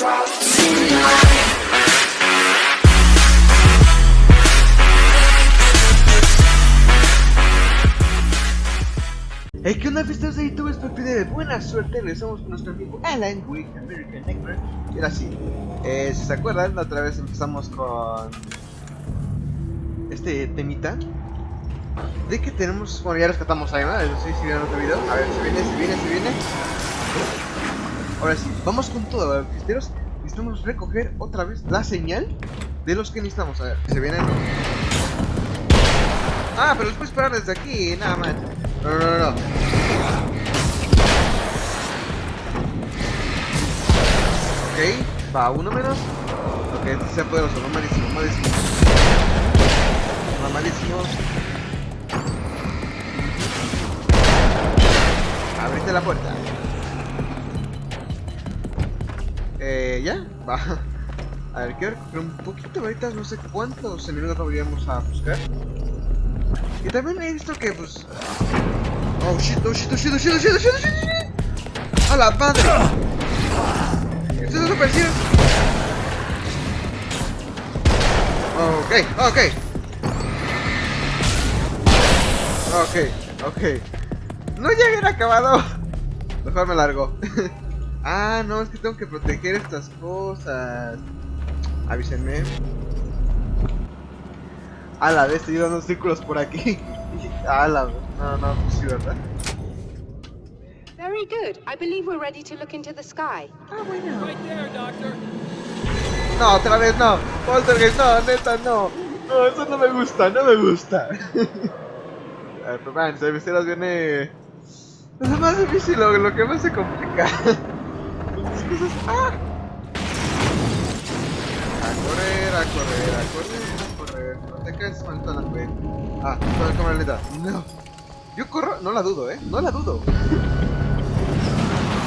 Hey, ¿qué onda, fiestas de YouTube? Espero que de buena suerte. Regresamos con nuestro amigo Alan Wake, American Nightmare. Y ahora sí, eh, si se acuerdan, la otra vez empezamos con este temita de que tenemos. Bueno, ya rescatamos a Emma. No sé si vieron otro video. A ver, se viene, se viene, se viene. Ahora sí, vamos con todo, fiesteros. Necesitamos recoger otra vez la señal de los que necesitamos. A ver, se vienen. Ah, pero los puedes parar desde aquí, nada más. No, no, no, no. Ok, va uno menos. Ok, este sea poderoso, mamadísimo, mamadísimo. Mamadísimo. Abriste la puerta. Eh, ya, va. A ver, quiero recoger un poquito ahorita, no sé cuántos enemigos habríamos a buscar. Y también he visto que, pues... Oh shit, oh shit, oh shit, oh shit, oh shit, oh shit, oh shit, oh shit. ¡A la madre! ¡Esto es super cierto! Ok, ok. Ok, ok. No ya hubiera acabado. Mejor me largo. ah, no, es que tengo que proteger estas cosas. Avísenme. A la vez estoy dando círculos por aquí. A la vez. No, no, pues sí, ¿verdad? Very good. I believe we're ready to look into the sky. Ah, bueno. Right there, Doctor. No, otra vez no. Poltergeist, no, neta, no. No, eso no me gusta, no me gusta. A ver, pero man, si misteras viene... Es lo más difícil, lo, lo que más se complica. ¡Ah! A correr, a correr, a correr, a correr. No te caes, maldita güey. Ah, con la cámara lenta. No. Yo corro, no la dudo, eh. No la dudo.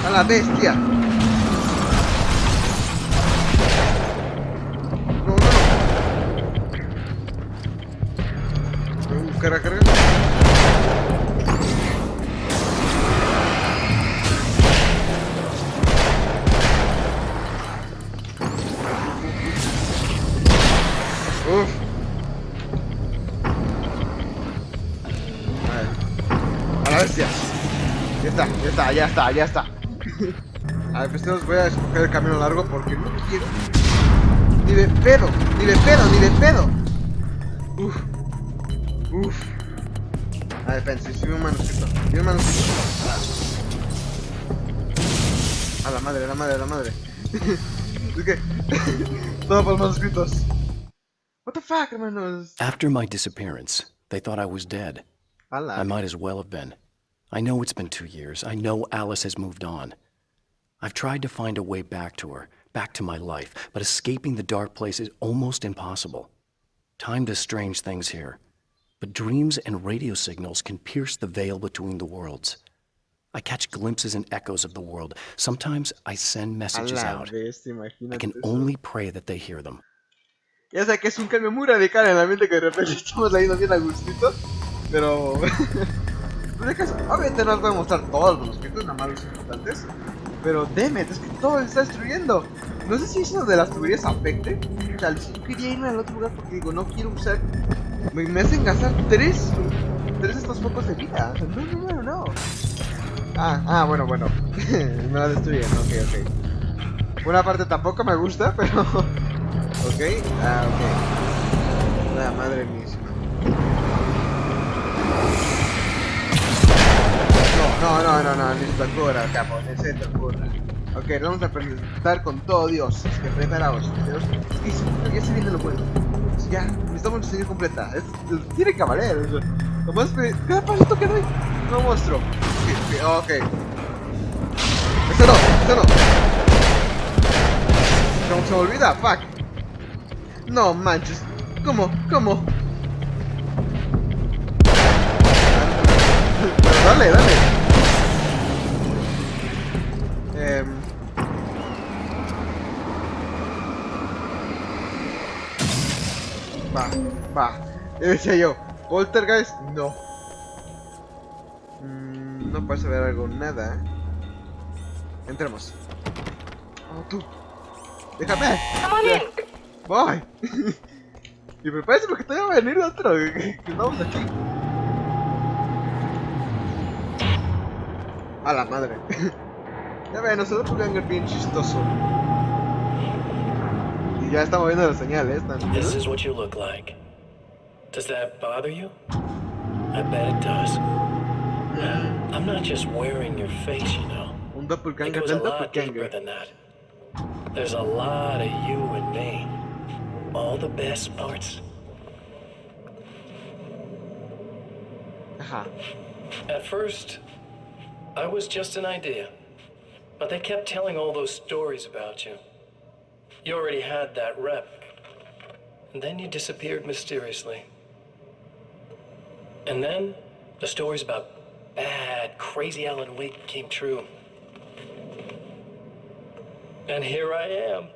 A la bestia. Ya está, ya está. A ver, pues voy a escoger el camino largo porque no quiero. Ni de pedo, ni de pedo, ni de pedo. Uf. Uf. A ver, pensé, si un manuscrito. Vi un manuscrito. A la madre, a la madre, a la madre. es que. Todo por los manuscritos. What the fuck, hermanos? After my disappearance, they thought I was dead. I might as well have been. I know it's been two years. I know Alice has moved on. I've tried to find a way back to her, back to my life, but escaping the dark place is almost impossible. Time does strange things here, but dreams and radio signals can pierce the veil between the worlds. I catch glimpses and echoes of the world. Sometimes I send messages out. I can eso. only pray that they hear them. Ya sé que es un cambio muy radical en la mente que de repente estamos leyendo bien a gustito, pero... obviamente no os voy a mostrar todos los manuscritos, nada más los importantes, pero demet, es que todo se está destruyendo. No sé si eso de las tuberías afecte, o sea, yo quería irme al otro lugar porque digo, no quiero usar... Me, me hacen gastar tres, tres estos focos de vida, o sea, no, no, no, no. Ah, ah, bueno, bueno, me la destruyen, ok, ok. Una parte tampoco me gusta, pero... Ok, ah, ok. La madre misma. No, no, no, no, necesito cura, capo, necesito cura. Ok, vamos a presentar con todo Dios. Así que. Dios. Sí, sí, ya se viene lo bueno. Ya, necesitamos señal completa. Es, es- tiene que valer. o sea, Nomás que cada pasito que doy, no sí, ok. Eso no, eso no. ¿Cómo se olvida? Fuck. No manches. ¿Cómo? ¿Cómo? Dale, dale. Va, va. Decía yo. Poltergeist, no. Mm, no parece haber algo, nada. Entremos. Oh, tú. Déjame. Voy. y prepárese porque todavía va a venir otro. Que estamos aquí. A la madre. ya ven, nosotros un bien chistoso. Ya estamos viendo la señal, ¿eh? ¿Están This is what you look like. Does that bother you? I bet it does. I'm not just wearing your face, you know. Un It doppelganger goes a lot deeper than that. There's a lot of you and me. All the best parts. Ajá. At first, I was just an idea. But they kept telling all those stories about you. You already had that rep. And then you disappeared mysteriously. And then the stories about bad, crazy Alan Wake came true. And here I am.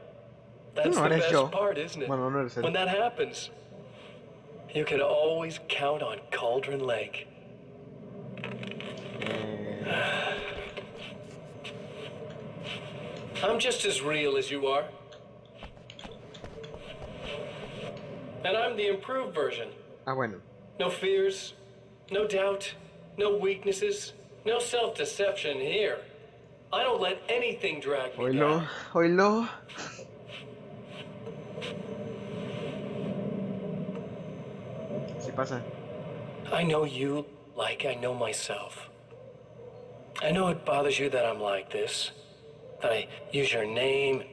That's the best yo. part, isn't it? Bueno, no. When that happens, you can always count on Cauldron Lake. Eh, I'm just as real as you are. And I'm the improved version. Ah, bueno. No fears, no doubt, no weaknesses, no self deception here. I don't let anything drag me Oílo, down. oílo. Sí pasa. I know you like I know myself. I know it bothers you that I'm like this, that I use your name,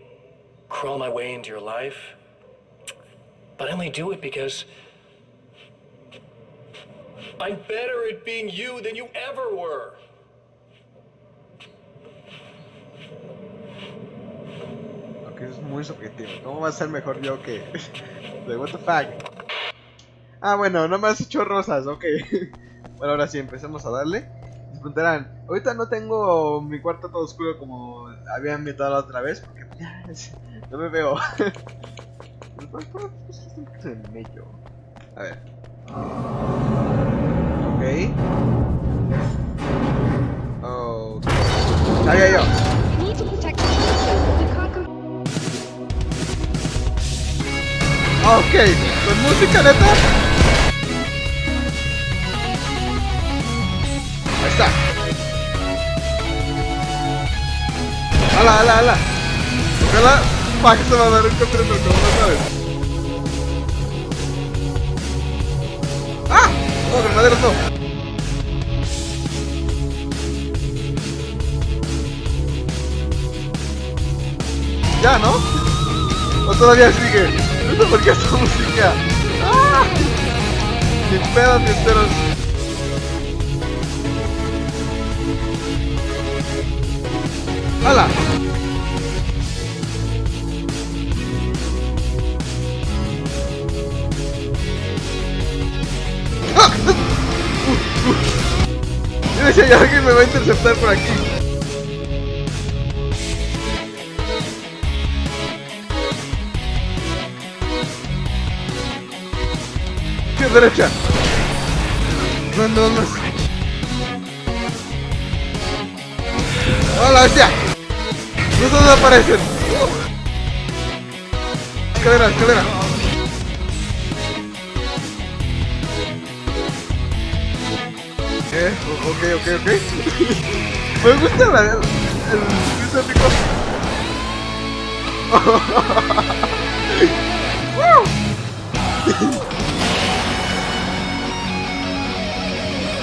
crawl my way into your life. But I only do it because I'm better at being you than you ever were. Ok, eso es muy subjetivo. ¿Cómo va a ser mejor yo que.? De what the fuck? Ah, bueno, no me has hecho rosas, ok. Bueno, ahora sí, empecemos a darle. Preguntarán, ahorita no tengo mi cuarto todo oscuro como había invitado la otra vez, porque ya, es- no me veo. Pues, pues, pues, es en medio. A ver. Ok. Ok. Sabía yo. Ok, con música neta. Ahí está. Ala, ala, ala. Ojalá Pac se va a dar un campeonato como no sabes. No. Ya, ¿no? ¿O todavía sigue? Sé por qué esta música. ¡Ah! Pedos ni enteros. ¡Hala! Interceptar por aquí. Izquierda, derecha. ¿Dónde, dónde? ¡Hola, bestia! No dónde aparecen. Escalera, escalera. Ok, ok, ok. Me gusta la, el, épico. ¡Woo!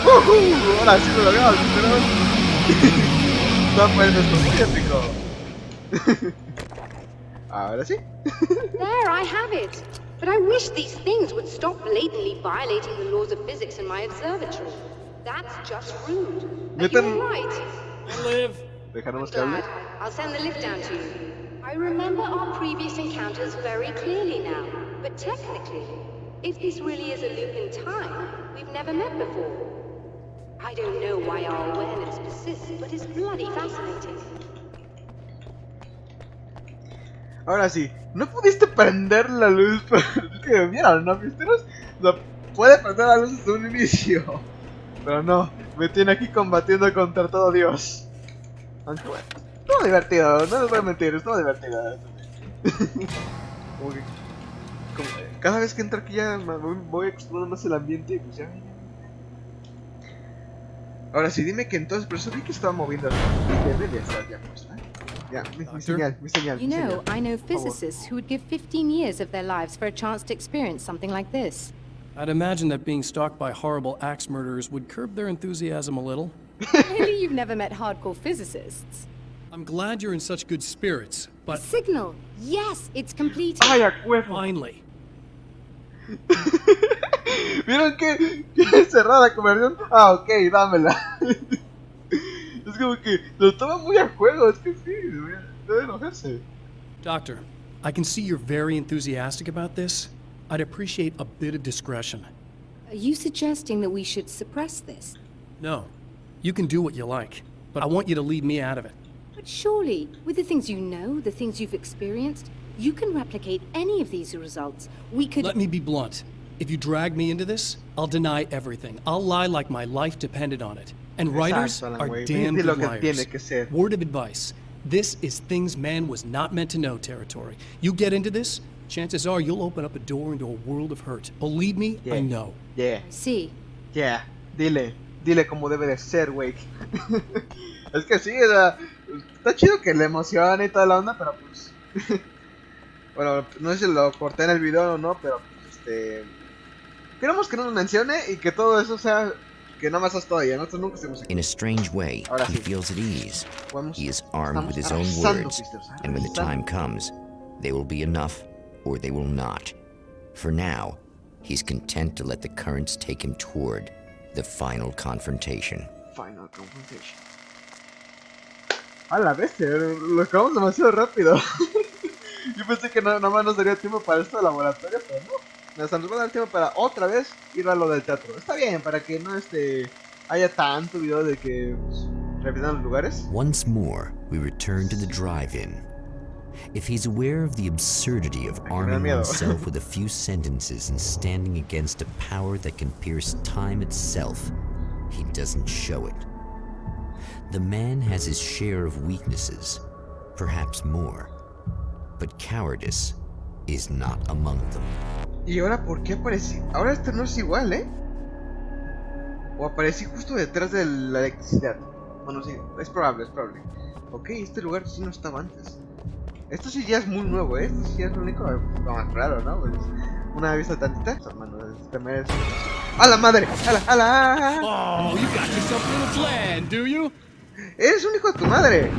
¡Woohoo! Ahora sí lo logramos, pero... No esto es muy épico. Ahora sí. There, I have it. But I wish these things would stop blatantly violating the laws of physics in my observatory. That's just rude. But Neta- you're right. Live. Dejaremos que hable. Glad. I'll send the lift down to you. I remember our previous encounters very clearly now. But technically, if this really is a loop in time, we've never met before. I don't know why our awareness persists, but it's bloody fascinating. Ahora sí, no pudiste prender la luz, pero es que vieron, ¿no, misteros? O sea, puede prender la luz desde un inicio. Pero no, me tiene aquí combatiendo contra todo Dios. Aunque bueno, estuvo divertido, no les voy a mentir, estuvo divertido. como que. como- cada vez que entro aquí ya me voy, voy explorando más el ambiente y pues ya. Ahora sí, dime que entonces, pero eso vi que estaba moviendo. Y debe de estar ya puesta. Ya, mi, mi Doctor? señal, mi señal. You mi know. I know physicists who would give 15 years of their lives for a chance to experience something like this. I'd imagine that being stalked by horrible axe murderers would curb their enthusiasm a little. Really, you've never met hardcore physicists? I'm glad you're in such good spirits, but Signal! Yes, it's completed. ¡Ay, a huevo! finally. ¿Vieron que, que cerrada la conversión? Ah, ok, dámela. es como que lo toma muy a juego, es que sí, debe debe enojarse. Doctor, I can see you're very enthusiastic about this. I'd appreciate a bit of discretion. Are you suggesting that we should suppress this? No, you can do what you like, but I want you to leave me out of it. But surely, with the things you know, the things you've experienced, you can replicate any of these results. We could. Let me be blunt. If you drag me into this, I'll deny everything. I'll lie like my life depended on it. And writers Exacto, Alan are Wake. damn good liars. tiene que ser. Word of advice. This is things man was not meant to know territory. You get into this, chances are you'll open up a door into a world of hurt. Believe me, Yeah. I know. Yeah, see. yeah, dile, dile como debe de ser, Wake. es que sí, o sea, está chido que le emocione y toda la onda, pero pues. bueno, no sé si lo corté en el video o no, pero pues, este. Queremos que no nos mencione y que todo eso sea. Que nada más es todavía, nosotros nunca estemos aquí. In a strange way, Ahora he sí. feels at ease. Podemos- He is armed with his own words, and when the time comes, they will be enough or they will not. For now, he's content to let the currents take him toward the final confrontation. Final confrontation. A la bestia, lo acabamos demasiado rápido. Yo pensé que no, nada más nos daría tiempo para esto de laboratorio, pero no. Nos va a dar tiempo para otra vez ir a lo del teatro. Está bien, para que no este haya tanto video de que pues, repitan los lugares. Once more, we return to the drive-in. If he's aware of the absurdity of arming oneself with a few sentences and standing against a power that can pierce time itself, he doesn't show it. The man has his share of weaknesses, perhaps more, but cowardice is not among them. Y ahora, ¿por qué aparecí? Ahora este no es igual, ¿eh? O aparecí justo detrás de la electricidad. Bueno, sí, es probable, es probable. Ok, este lugar sí no estaba antes. Esto sí ya es muy nuevo, ¿eh? Esto sí ya es lo único lo más raro, ¿no? Pues, una vista tantita. Hermano, este merece. ¡A la madre! ¡A la! ¡A la! Oh, you got yourself a little plan, do you? ¡Eres un hijo de tu madre!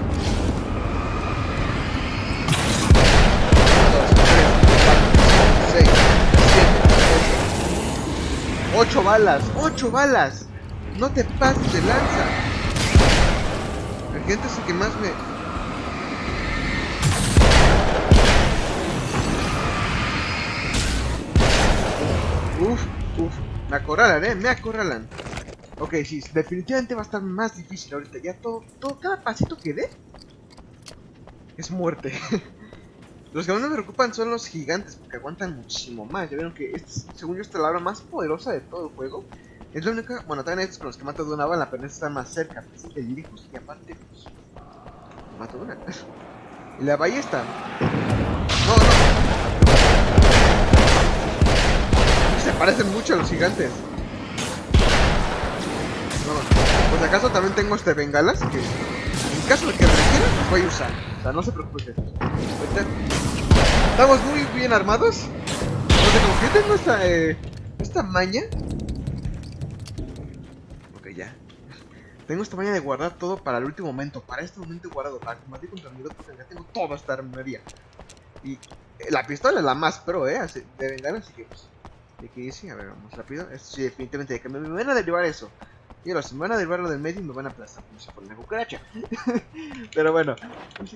Ocho balas, ocho balas. No te pases de lanza. El gente es el que más me. Uf, uf. Me acorralan, eh, me acorralan. Ok, sí, definitivamente va a estar más difícil ahorita. Ya todo, todo, cada pasito que dé es muerte. los que más me preocupan son los gigantes, porque aguantan muchísimo más. Ya vieron que, este, según yo, esta es la arma más poderosa de todo el juego. Es la única, bueno, también estos con los que mato de una bala, pero están más cerca, pues, de lejos. Y aparte, pues, mato de una. y la ballesta. No, no. Se parecen mucho a los gigantes. No, pues acaso también tengo este bengalas que en caso de que requiera los voy a usar. O sea, no se preocupe. gente. Ahorita Estamos muy bien armados. Porque como que yo tengo esta, eh, esta maña. Ok, ya. Tengo esta maña de guardar todo para el último momento. Para este momento guardado. Para combatir contra mi porque ya tengo toda esta armería. Y eh, la pistola es la más pro, eh. así- De bengalas, así que pues. De que sí, a ver, vamos rápido. Esto sí, definitivamente, me, van a derivar eso. Y ahora, si me van a derivar lo del medio, me van a aplastar como si fuera una cucaracha. pero bueno, no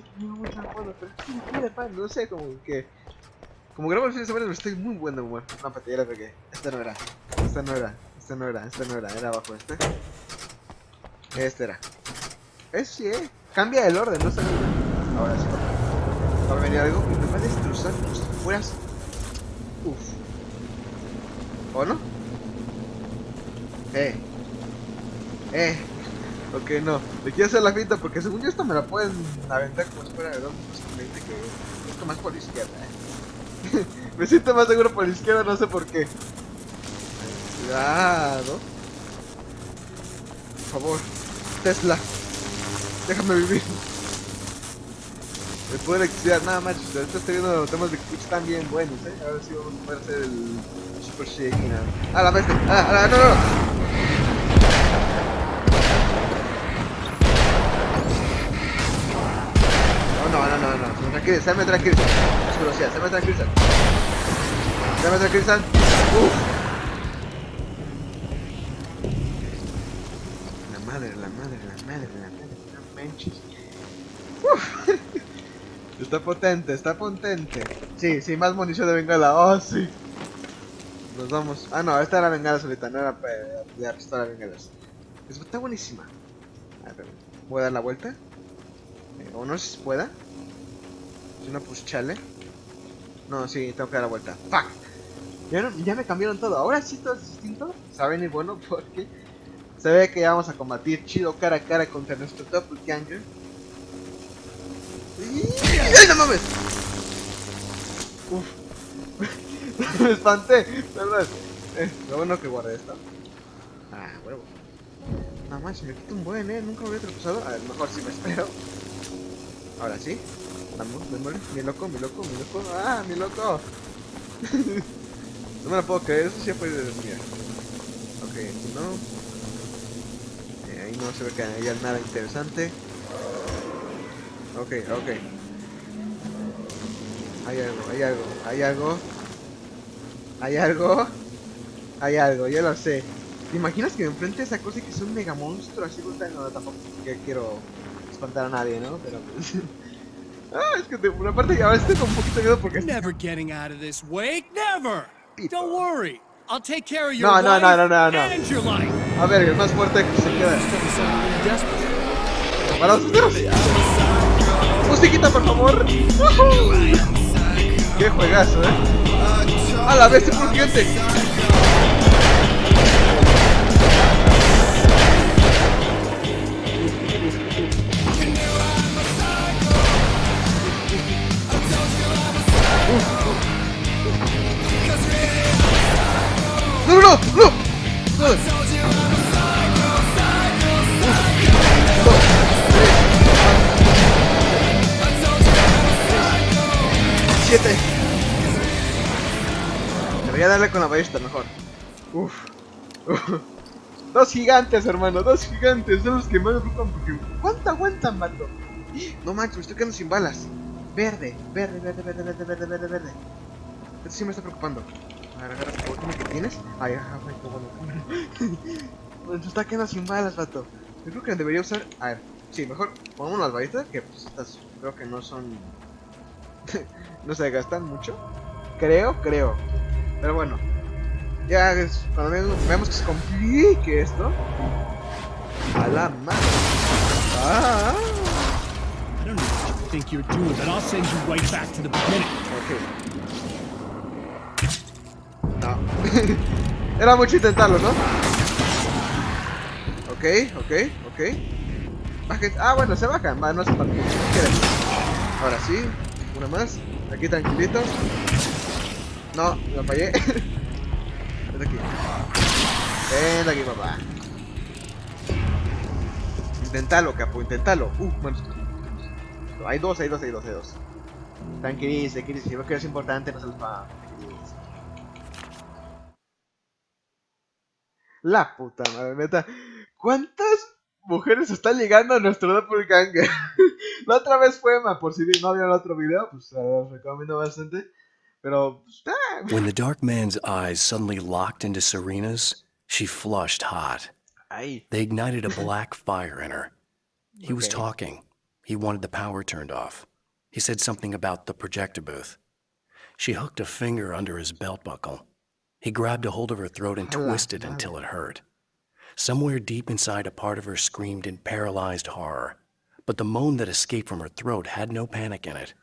sé, sé, como que. Como grabo el fin de semana, estoy muy buen de humor. No, para ya la pegué. Esta no era, esta no era, esta no era, esta no era, era abajo este. Este era. Es sí, eh. Cambia el orden, no bien. Ahora sí. Va a venir algo que me va a destrozar fueras. Uf. ¿O no? Eh. Eh. Ok, no. Le quiero hacer la finta porque según yo esto me la pueden aventar como fuera de dos minutos con 20 que más por la izquierda, eh. me siento más seguro por la izquierda, no sé por qué. Cuidado. Por favor. Tesla. Déjame vivir. El poder de electricidad, nada más. Ahorita estoy viendo temas de Twitch tan bien buenos, eh. A ver si vamos a poder hacer el Super Shaking. Ah, la bestia. Ah, ah, no, no, no. No, no, no, no, no. Se me tranquiliza. Es velocidad, se me tranquiliza. Se me tranquilizan. Uf. La madre, la madre, la madre, la madre. No manches. Uf. Está potente, está potente. Sí, sí, más munición de bengala. Oh, sí. Nos vamos. Ah, no, esta era bengala solita, no era de pistola de bengalas. Es- Está buenísima. A ver, voy a dar la vuelta. Eh, o no sé si pueda. Si no, pues chale. No, sí, tengo que dar la vuelta. ¡Fuck! Ya, no- ya me cambiaron todo. Ahora sí todo es distinto. Saben y bueno porque se ve que ya vamos a combatir chido cara a cara contra nuestro doppelganger. ¡Y- ¡Ay, no mames! Uf. me espanté, perdón. Eh, lo bueno que guardé esto. Ah, huevo. Nada más, me quita un buen, eh. Nunca me había tropezado. A ver, mejor si me espero. Ahora sí. Vamos, démosle. Mi loco, mi loco, mi loco. ¡Ah, mi loco! no me lo puedo creer, eso sí fue de mía. Ok, no. Eh, ahí no se ve que haya nada interesante. Ok, ok. Hay algo, hay algo, hay algo. Hay algo. Hay algo, ya lo sé. ¿Te imaginas que me enfrente a esa cosa y que es un mega monstruo así? No, tampoco que quiero espantar a nadie, ¿no? Pero pues... ah, es que de una parte a veces tengo un poquito de miedo porque... Never getting out of this wake. Never. Don't worry. I'll take care of your No, no, no, no, no, no. A ver, el más fuerte que se queda. Para ustedes. Musiquita, por favor. Qué juegazo, eh. A la vez, por Debería darle con la ballesta mejor. Uf. Dos gigantes, hermano, dos gigantes. Son los que más me preocupan porque. ¿Cuánto aguantan, vato? No manches, me estoy quedando sin balas. Verde, verde, verde, verde, verde, verde, verde, verde. Esto sí me está preocupando. A ver, agarra que tienes. Ay, ajá, bueno. Se está quedando sin balas, vato. Yo creo que debería usar. A ver, sí, mejor pongamos las balitas, que pues estas creo que no son. no se gastan mucho. Creo, creo. Pero bueno. Ya es, cuando ve- veamos que se complique esto. A la madre. Ah, I don't know what you think you're doing, but I'll send you right back to the beginning. ok. No. Era mucho intentarlo, ¿no? Ok, ok, ok. Bajen. Ah, bueno, se bajan. Va, no se. Ahora sí. Una más. Aquí tranquilitos. No, me fallé. Vente aquí. Ven aquí, papá. Intentalo, capo, intentalo. Uh, bueno. Hay dos, hay dos, hay dos, hay dos. Tranquilice, tranquilice. Si veo que es importante, no se los va. La puta madre, neta. ¿Cuántas mujeres están llegando a nuestro doppelganger? la otra vez fue Emma, por si no vieron el otro video, pues recomiendo bastante. When the dark man's eyes suddenly locked into Serena's, she flushed hot. They ignited a black fire in her. He was talking. He wanted the power turned off. He said something about the projector booth. She hooked a finger under his belt buckle. He grabbed a hold of her throat and la twisted until it hurt. Somewhere deep inside, a part of her screamed in paralyzed horror. But the moan that escaped from her throat had no panic in it.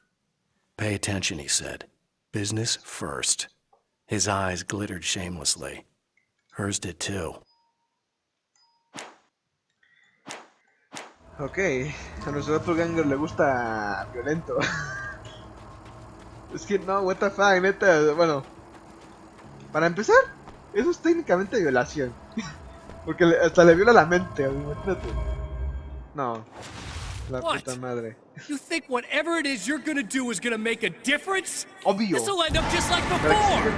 Pay attention, he said. Business first. His eyes glittered shamelessly. Hers did too. Ok, a nuestro doppelganger le gusta violento. es que no, what the fuck, neta, bueno. Para empezar, eso es técnicamente violación. Porque hasta le viola la mente, imagínate. No, la What? puta madre. You think whatever it is you're gonna do is gonna make a difference? Obvio. This'll end up just like before!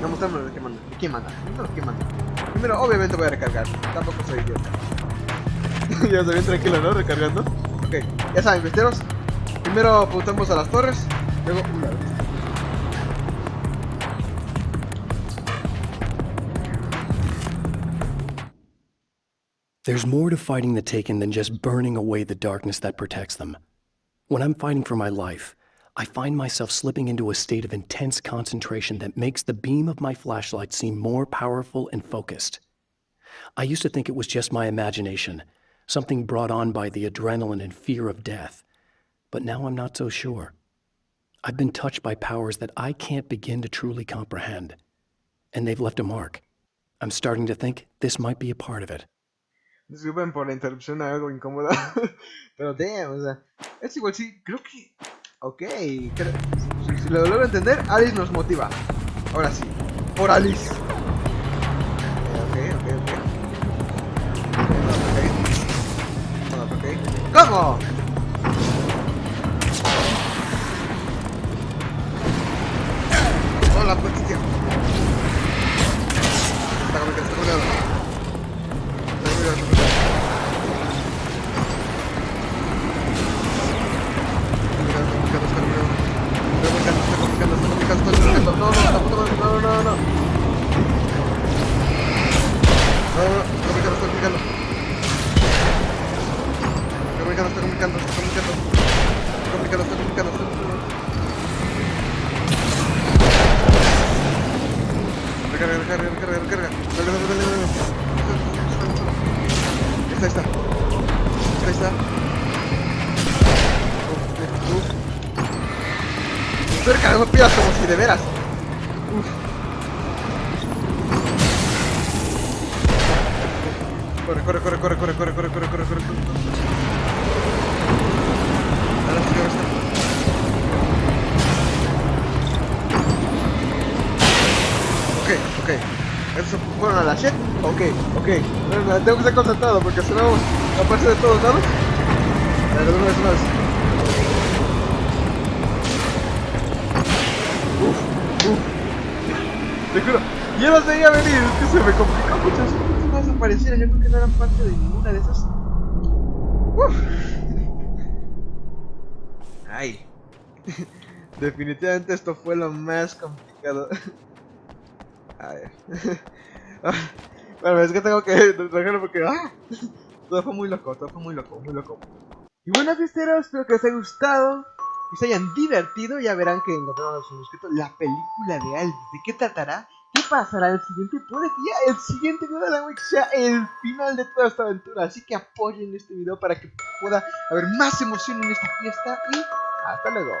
No mostrarme de qué manda. ¿De quién manda? Primero, ¿quién manda? Primero, obviamente voy a recargar. Tampoco soy idiota. ya está bien tranquilo, ¿no? Recargando. Ok, ya saben, besteros. Primero apuntamos a las torres. Luego, There's more to fighting the Taken than just burning away the darkness that protects them. When I'm fighting for my life, I find myself slipping into a state of intense concentration that makes the beam of my flashlight seem more powerful and focused. I used to think it was just my imagination, something brought on by the adrenaline and fear of death. But now I'm not so sure. I've been touched by powers that I can't begin to truly comprehend. And they've left a mark. I'm starting to think this might be a part of it. Disculpen por la interrupción algo incómoda. Pero damn, o sea, es igual, sí, creo que. Ok, creo- si, si lo logro entender, Alice nos motiva. Ahora sí, por Alice. Ok, ok, ok. Ok, ok. ok. ¿Cómo? Estoy recargando pilas como si de veras. Corre, corre, corre, corre, corre, corre, corre, corre, corre, corre. Ahora sí, ahora sí. Ok, ok. ¿Esos fueron a la shit? Ok, ok. Tengo que estar concentrado porque si no aparece de todos lados. A ver, una vez más. Te juro. Yo no veía venir, es que se me complicó mucho. Esas cosas aparecieron, yo creo que no eran parte de ninguna de esas. Uf. Ay. Definitivamente esto fue lo más complicado. A ver. bueno, es que tengo que dejarlo porque. ¡ah! Todo fue muy loco, todo fue muy loco, muy loco. Y bueno, fiesteros, espero que les haya gustado. Que se hayan divertido. Ya verán que encontraron su manuscrito. La película de Alvis. ¿De qué tratará? ¿Qué pasará el siguiente? Puede que ya el siguiente video de la Week sea el final de toda esta aventura. Así que apoyen este video para que pueda haber más emoción en esta fiesta. Y hasta luego.